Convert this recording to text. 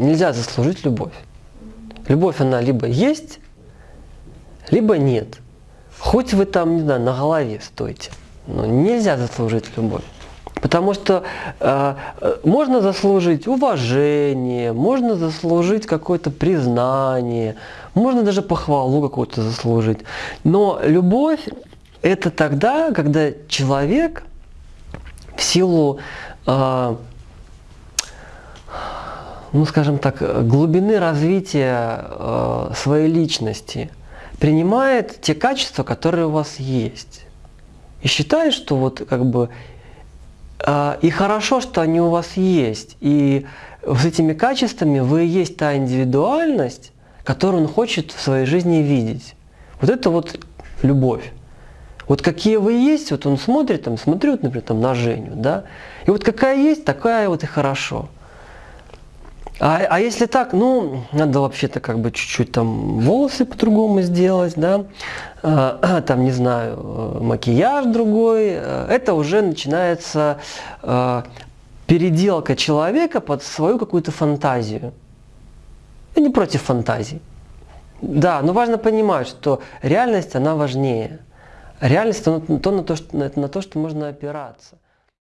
нельзя заслужить любовь. Любовь, она либо есть, либо нет. Хоть вы там, не знаю, на голове стойте, но нельзя заслужить любовь. Потому что э, э можно заслужить уважение, можно заслужить какое-то признание, можно даже похвалу какую-то заслужить. Но любовь это тогда, когда человек в силу, э, ну скажем так, глубины развития э, своей личности принимает те качества, которые у вас есть. И считает, что вот как бы э, и хорошо, что они у вас есть. И с этими качествами вы есть та индивидуальность, которую он хочет в своей жизни видеть. Вот это вот любовь. Вот какие вы есть, вот он смотрит, там, смотрю, например, там, на Женю, да, и вот какая есть, такая вот и хорошо. А, а если так, ну, надо вообще-то как бы чуть-чуть там волосы по-другому сделать, да, а, там, не знаю, э, макияж другой, э, это уже начинается а, переделка человека под свою какую-то фантазию. Я не против фантазий. Да, но важно понимать, что реальность, она важнее. Реальность – это на то, что можно опираться.